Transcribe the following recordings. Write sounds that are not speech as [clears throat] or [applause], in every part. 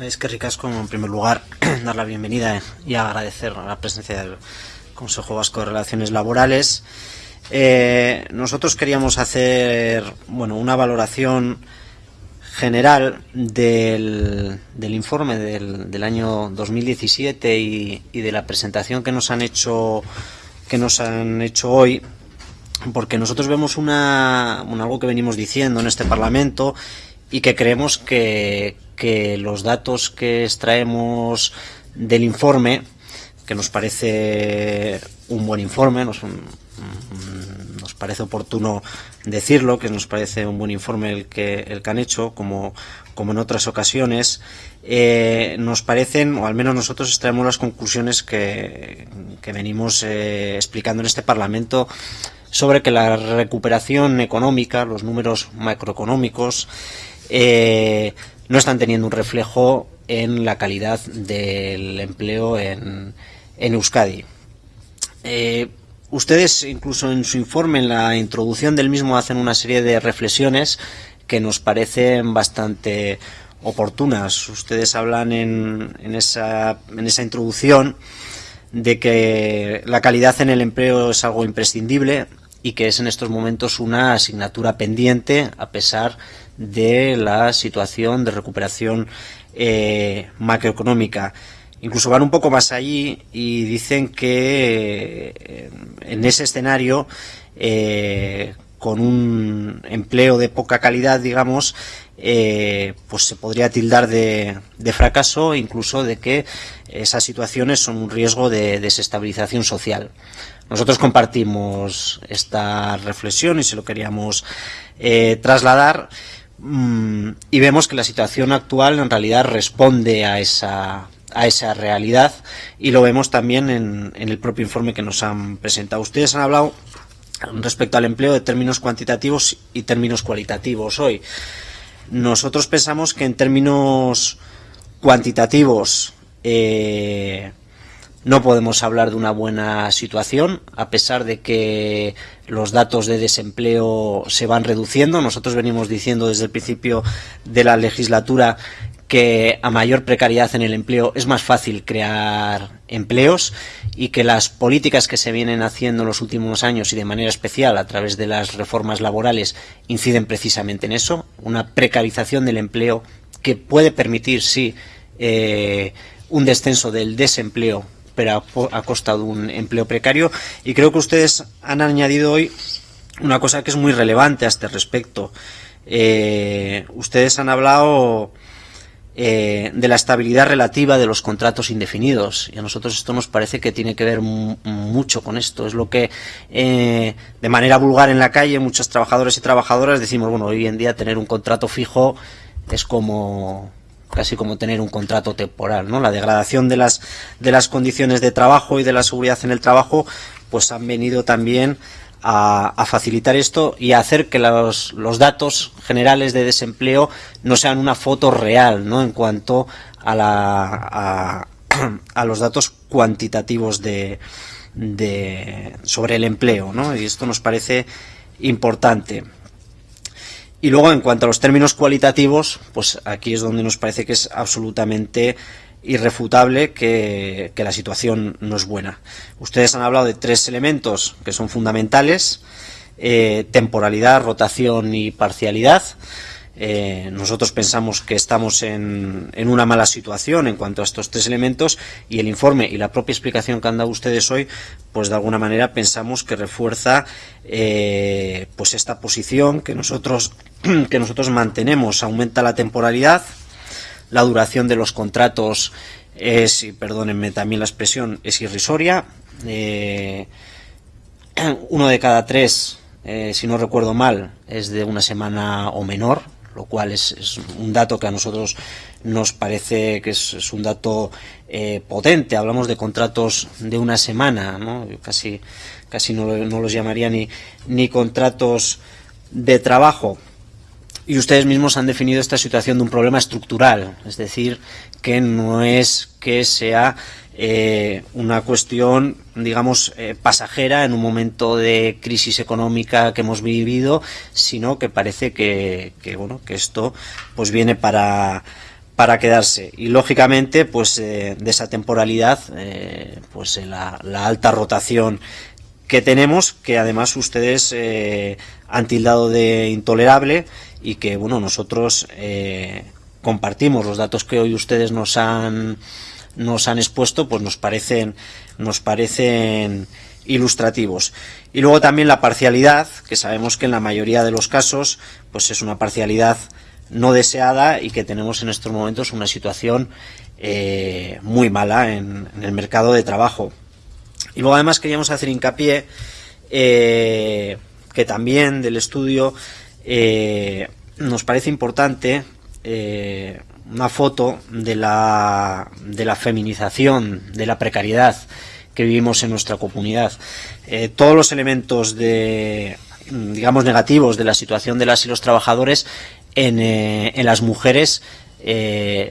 Es que ricasco, en primer lugar, [clears throat] dar la bienvenida y agradecer la presencia del Consejo Vasco de Relaciones Laborales. Eh, nosotros queríamos hacer bueno, una valoración general del, informe del, año 2017 y, y, de la presentación que nos han hecho que nos han hecho hoy porque nosotros vemos una, algo que venimos diciendo en este Parlamento y que creemos que, los datos que extraemos del informe, que nos parece un buen informe, nos, parece oportuno decirlo, que nos parece un buen informe el que, el que han hecho, como, como en otras ocasiones, eh, nos parecen, o al menos nosotros extraemos las conclusiones que, venimos eh, explicando en este Parlamento sobre que la recuperación económica, los números macroeconómicos, eh, no están teniendo un reflejo en la calidad del empleo en, Euskadi. Eh, ustedes, incluso en su informe, en la introducción del mismo, hacen una serie de reflexiones que nos parecen bastante oportunas. Ustedes hablan en, en, esa, en esa introducción de que la calidad en el empleo es algo imprescindible y que es en estos momentos una asignatura pendiente a pesar la situación de recuperación eh, macroeconómica. Incluso van un poco más allí y dicen que eh, en ese escenario, eh, con un empleo de poca calidad, digamos, pues se podría tildar de, de, fracaso, incluso de que esas situaciones son un riesgo de desestabilización social. Nosotros compartimos esta reflexión y se lo queríamos trasladar y vemos que la situación actual en realidad responde a esa, a esa realidad y lo vemos también en, el propio informe que nos han presentado. Ustedes han hablado respecto al empleo de términos cuantitativos y términos cualitativos hoy. Nosotros pensamos que en términos cuantitativos eh, no podemos hablar de una buena situación, a pesar de que los datos de desempleo se van reduciendo. Nosotros venimos diciendo desde el principio de la legislatura que a mayor precariedad en el empleo es más fácil crear empleos y que las políticas que se vienen haciendo en los últimos años y de manera especial a través de las reformas laborales inciden precisamente en eso, una precarización del empleo que puede permitir, sí, eh, un descenso del desempleo pero a, costa de un empleo precario. Y creo que ustedes han añadido hoy una cosa que es muy relevante a este respecto. Eh, ustedes han hablado eh, de la estabilidad relativa de los contratos indefinidos y a nosotros esto nos parece que tiene que ver mucho con esto. Es lo que eh, de manera vulgar en la calle muchos trabajadores y trabajadoras decimos, bueno, hoy en día tener un contrato fijo es como casi como tener un contrato temporal, ¿no? La degradación de las, de las condiciones de trabajo y de la seguridad en el trabajo, pues han venido también a, facilitar esto y a hacer que los, los, datos generales de desempleo no sean una foto real, ¿no? En cuanto a, la, a, los datos cuantitativos de, de, sobre el empleo, ¿no? Y esto nos parece importante. Y luego, en cuanto a los términos cualitativos, pues aquí es donde nos parece que es absolutamente irrefutable que, la situación no es buena. Ustedes han hablado de tres elementos que son fundamentales, eh, temporalidad, rotación y parcialidad. Eh, nosotros pensamos que estamos en, una mala situación en cuanto a estos tres elementos y el informe y la propia explicación que han dado ustedes hoy, pues de alguna manera pensamos que refuerza eh, pues esta posición que nosotros, [clears throat] que nosotros mantenemos. Aumenta la temporalidad, la duración de los contratos es, perdónenme también la expresión, es irrisoria. Eh, [clears throat] uno de cada tres, si no recuerdo mal, es de una semana o menor, lo cual es, un dato que a nosotros nos parece que es, un dato eh, potente. Hablamos de contratos de una semana, ¿no? casi, casi no, los llamaría ni, ni contratos de trabajo. Y ustedes mismos han definido esta situación de un problema estructural, es decir, que no es que sea eh, una cuestión, digamos, eh, pasajera en un momento de crisis económica que hemos vivido, sino que parece que, bueno, que esto pues viene para, para quedarse. Y lógicamente pues de esa temporalidad pues la, la, alta rotación que tenemos que además ustedes han tildado de intolerable y que bueno nosotros compartimos los datos que hoy ustedes nos han nos han expuesto pues nos parecen nos parecen ilustrativos. Y luego también la parcialidad que sabemos que en la mayoría de los casos pues es una parcialidad no deseada y que tenemos en estos momentos una situación eh, muy mala en, el mercado de trabajo. Y luego además queríamos hacer hincapié eh, que también del estudio eh, nos parece importante eh, una foto de la, de la feminización, de la precariedad que vivimos en nuestra comunidad. Eh, todos los elementos de, digamos, negativos de la situación de las y los trabajadores en, eh, en las mujeres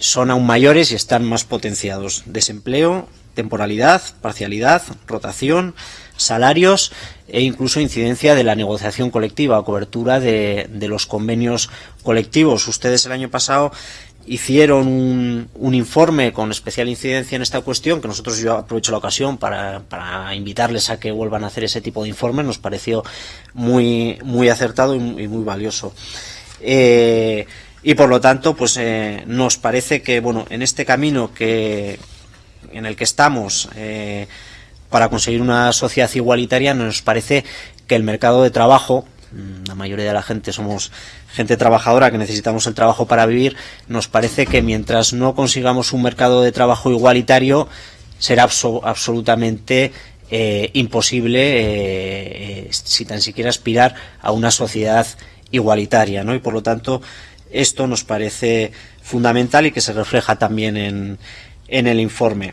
son aún mayores y están más potenciados. Desempleo, temporalidad, parcialidad, rotación, salarios e incluso incidencia de la negociación colectiva, cobertura de, de los convenios colectivos. Ustedes el año pasado hicieron un, un, informe con especial incidencia en esta cuestión, que nosotros yo aprovecho la ocasión para, para, invitarles a que vuelvan a hacer ese tipo de informes, nos pareció muy, muy acertado y, y muy valioso. Eh, y por lo tanto, pues eh, nos parece que, bueno, en este camino que, en el que estamos, eh, para conseguir una sociedad igualitaria nos parece que el mercado de trabajo, mm, la mayoría de la gente somos gente trabajadora que necesitamos el trabajo para vivir, nos parece que mientras no consigamos un mercado de trabajo igualitario será absolutamente eh, imposible eh, si tan siquiera aspirar a una sociedad igualitaria, ¿no? Y por lo tanto esto nos parece fundamental y que se refleja también en el informe.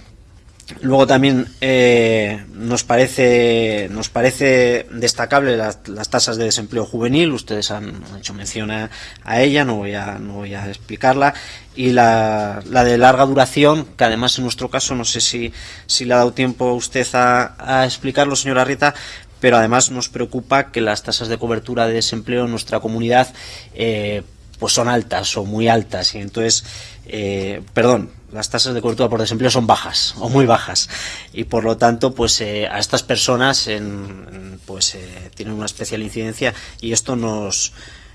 Luego también eh, nos parece nos parece destacable las, las, tasas de desempleo juvenil. Ustedes han hecho mención a, a, ella, no voy a no voy a explicarla. Y la, la, de larga duración, que además en nuestro caso no sé si si le ha dado tiempo usted a, a explicarlo, señora Rita, pero además nos preocupa que las tasas de cobertura de desempleo en nuestra comunidad eh, pues son altas o muy altas y entonces eh, perdón las tasas de cobertura por desempleo son bajas [laughs] o muy bajas y por lo tanto pues eh, a estas personas en, pues eh, tienen una especial incidencia y esto nos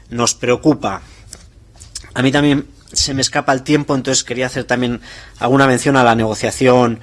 nos preocupa. A mí también se me escapa el tiempo entonces quería hacer también alguna mención a la negociación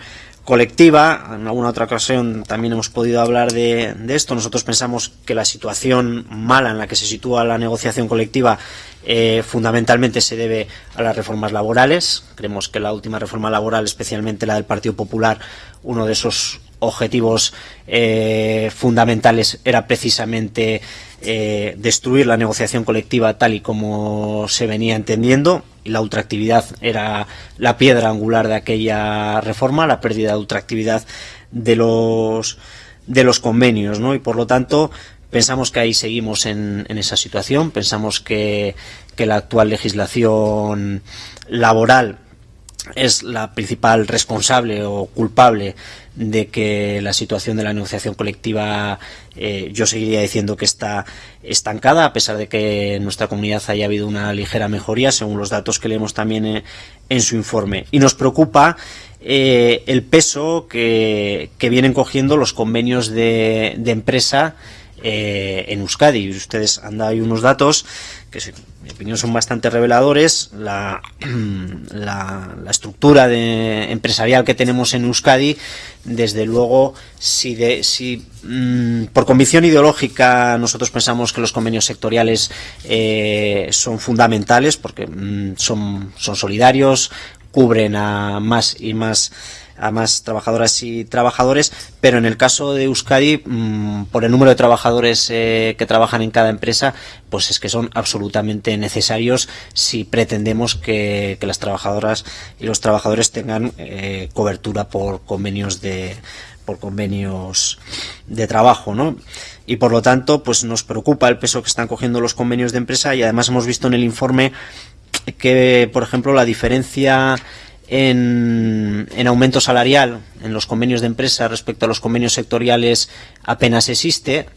colectiva. En alguna otra ocasión también hemos podido hablar de, esto. Nosotros pensamos que la situación mala en la que se sitúa la negociación colectiva eh, fundamentalmente se debe a las reformas laborales. Creemos que la última reforma laboral, especialmente la del Partido Popular, uno de esos objetivos eh, fundamentales era precisamente eh, destruir la negociación colectiva tal y como se venía entendiendo y la ultraactividad era la piedra angular de aquella reforma, la pérdida de ultraactividad de los de los convenios, ¿no? Y por lo tanto pensamos que ahí seguimos en, en esa situación, pensamos que, que la actual legislación laboral es la principal responsable o culpable de que la situación de la negociación colectiva eh, yo seguiría diciendo que está estancada a pesar de que en nuestra comunidad haya habido una ligera mejoría según los datos que leemos también en, en su informe. Y nos preocupa eh, el peso que, que, vienen cogiendo los convenios de, de empresa eh, en Euskadi. Ustedes han dado ahí unos datos que mi opinión son bastante reveladores. La, [clears throat] la, la estructura empresarial que tenemos en Euskadi, desde luego, si, de, si mmm, por convicción ideológica nosotros pensamos que los convenios sectoriales eh, son fundamentales porque mmm, son, son solidarios, cubren a más y más a más trabajadoras y trabajadores, pero en el caso de Euskadi, mmm, por el número de trabajadores eh, que trabajan en cada empresa, pues es que son absolutamente necesarios si pretendemos que, que las trabajadoras y los trabajadores tengan eh, cobertura por convenios de por convenios de trabajo, ¿no? Y por lo tanto, pues nos preocupa el peso que están cogiendo los convenios de empresa y además hemos visto en el informe que, por ejemplo, la diferencia en, en, aumento salarial en los convenios de empresa respecto a los convenios sectoriales apenas existe,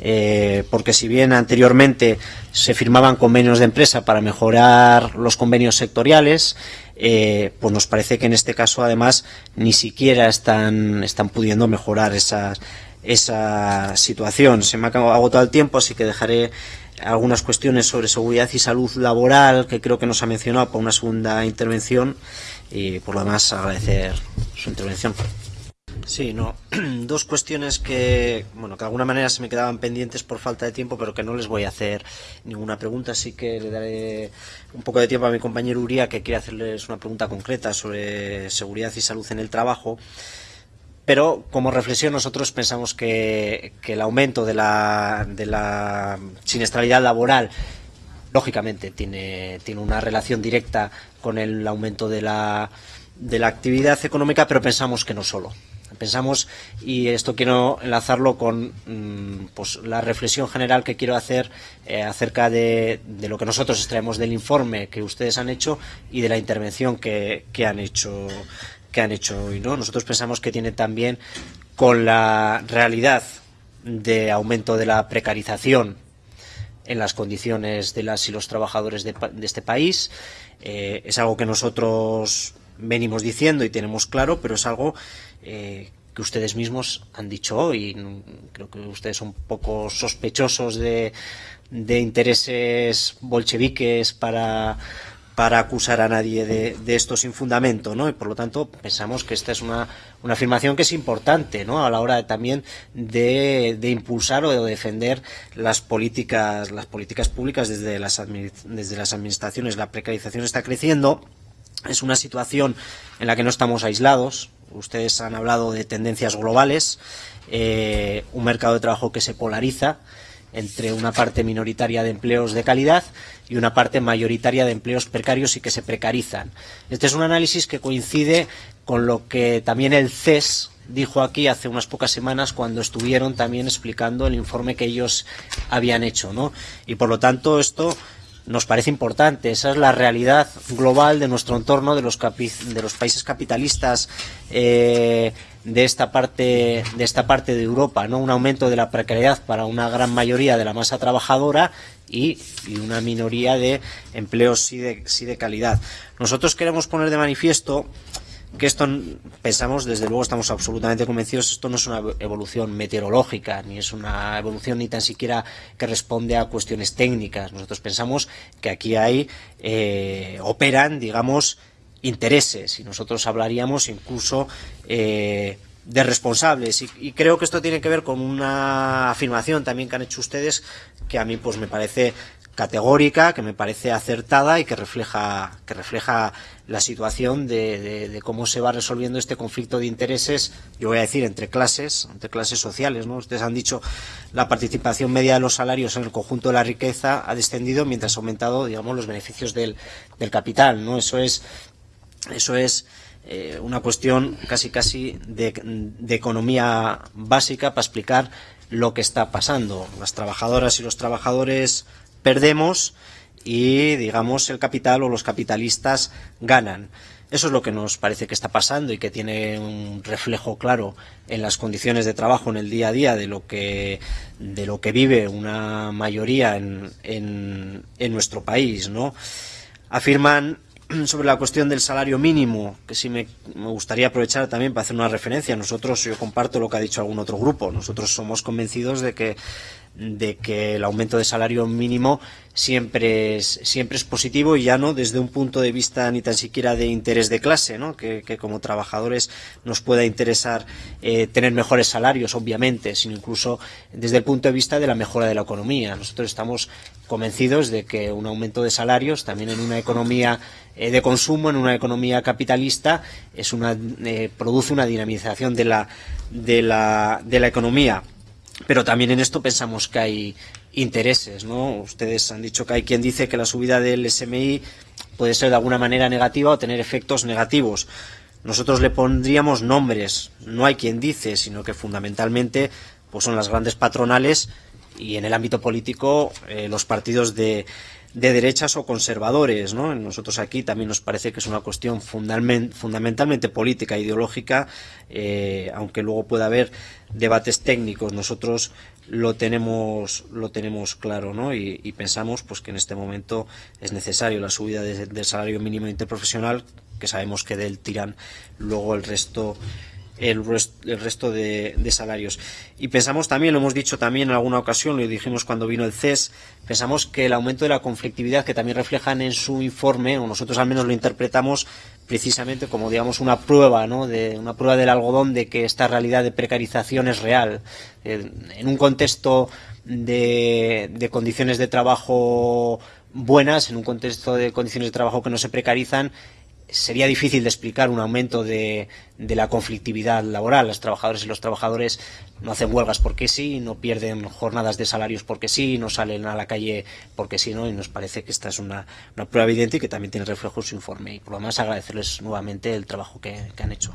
eh, porque si bien anteriormente se firmaban convenios de empresa para mejorar los convenios sectoriales, eh, pues nos parece que en este caso además ni siquiera están, están pudiendo mejorar esa situación. Se me ha agotado el tiempo, así que dejaré algunas cuestiones sobre seguridad y salud laboral que creo que nos ha mencionado para una segunda intervención y por lo demás agradecer su intervención. Sí, no. [clears throat] Dos cuestiones que, bueno, que de alguna manera se me quedaban pendientes por falta de tiempo, pero que no les voy a hacer ninguna pregunta, así que le daré un poco de tiempo a mi compañero Uría, que quiere hacerles una pregunta concreta sobre seguridad y salud en el trabajo. Pero como reflexión nosotros pensamos que, el aumento de la, de la siniestralidad laboral lógicamente tiene, tiene una relación directa con el aumento de la, de la actividad económica, pero pensamos que no solo. Pensamos, y esto quiero enlazarlo con mm, pues, la reflexión general que quiero hacer eh, acerca de, lo que nosotros extraemos del informe que ustedes han hecho y de la intervención que, que han hecho que han hecho hoy. ¿no? Nosotros pensamos que tiene también con la realidad de aumento de la precarización en las condiciones de las y los trabajadores de, este país. Eh, es algo que nosotros venimos diciendo y tenemos claro, pero es algo eh, que ustedes mismos han dicho hoy. Creo que ustedes son poco sospechosos de, de intereses bolcheviques para para acusar a nadie de, esto sin fundamento, ¿no? Y por lo tanto pensamos que esta es una, afirmación que es importante, ¿no? A la hora también de, impulsar o de defender las políticas, las políticas públicas desde las, desde las administraciones. La precarización está creciendo, es una situación en la que no estamos aislados. Ustedes han hablado de tendencias globales, eh, un mercado de trabajo que se polariza entre una parte minoritaria de empleos de calidad y una parte mayoritaria de empleos precarios y que se precarizan. Este es un análisis que coincide con lo que también el CES dijo aquí hace unas pocas semanas cuando estuvieron también explicando el informe que ellos habían hecho, ¿no? Y por lo tanto esto nos parece importante. Esa es la realidad global de nuestro entorno, de los, de los países capitalistas eh, de esta parte de esta parte de Europa, ¿no? Un aumento de la precariedad para una gran mayoría de la masa trabajadora y, una minoría de empleos sí de, sí de calidad. Nosotros queremos poner de manifiesto que esto pensamos, desde luego estamos absolutamente convencidos, esto no es una evolución meteorológica, ni es una evolución ni tan siquiera que responde a cuestiones técnicas. Nosotros pensamos que aquí hay, eh, operan, digamos, intereses y nosotros hablaríamos incluso eh, de responsables y, creo que esto tiene que ver con una afirmación también que han hecho ustedes que a mí pues me parece categórica, que me parece acertada y que refleja, que refleja la situación de, cómo se va resolviendo este conflicto de intereses, yo voy a decir, entre clases, entre clases sociales. ¿no? Ustedes han dicho la participación media de los salarios en el conjunto de la riqueza ha descendido mientras ha aumentado, digamos, los beneficios del, del capital. ¿no? Eso es eso es eh, una cuestión casi casi de, economía básica para explicar lo que está pasando. Las trabajadoras y los trabajadores perdemos y, digamos, el capital o los capitalistas ganan. Eso es lo que nos parece que está pasando y que tiene un reflejo claro en las condiciones de trabajo en el día a día de lo que, de lo que vive una mayoría en, en, en nuestro país. ¿no? Afirman [clears throat] sobre la cuestión del salario mínimo, que sí me, gustaría aprovechar también para hacer una referencia. Nosotros, yo comparto lo que ha dicho algún otro grupo, nosotros somos convencidos de que, de que el aumento de salario mínimo siempre es, siempre es positivo y ya no desde un punto de vista ni tan siquiera de interés de clase, ¿no? que, como trabajadores nos pueda interesar eh, tener mejores salarios, obviamente, sino incluso desde el punto de vista de la mejora de la economía. Nosotros estamos convencidos de que un aumento de salarios también en una economía eh, de consumo, en una economía capitalista, es una, eh, produce una dinamización de la, de, la, de la economía. Pero también en esto pensamos que hay intereses, ¿no? Ustedes han dicho que hay quien dice que la subida del SMI puede ser de alguna manera negativa o tener efectos negativos. Nosotros le pondríamos nombres. No hay quien dice, sino que fundamentalmente pues son las grandes patronales y en el ámbito político eh, los partidos de, de derechas o conservadores. ¿no? Nosotros aquí también nos parece que es una cuestión fundamentalmente política, ideológica, eh, aunque luego pueda haber debates técnicos. Nosotros lo tenemos, lo tenemos claro ¿no? y, pensamos pues, que en este momento es necesario la subida del salario mínimo interprofesional que sabemos que del tiran luego el resto el, resto de, salarios. Y pensamos también, lo hemos dicho también en alguna ocasión, lo dijimos cuando vino el CES, pensamos que el aumento de la conflictividad que también reflejan en su informe, o nosotros al menos lo interpretamos precisamente como digamos una prueba, ¿no? de una prueba del algodón de que esta realidad de precarización es real. En un contexto de condiciones de trabajo buenas, en un contexto de condiciones de trabajo que no se precarizan, sería difícil de explicar un aumento de, la conflictividad laboral. Los trabajadores y los trabajadores no hacen huelgas porque sí, no pierden jornadas de salarios porque sí, no salen a la calle porque sí, ¿no? Y nos parece que esta es una, una prueba evidente y que también tiene reflejo en su informe. Y por lo demás agradecerles nuevamente el trabajo que han hecho.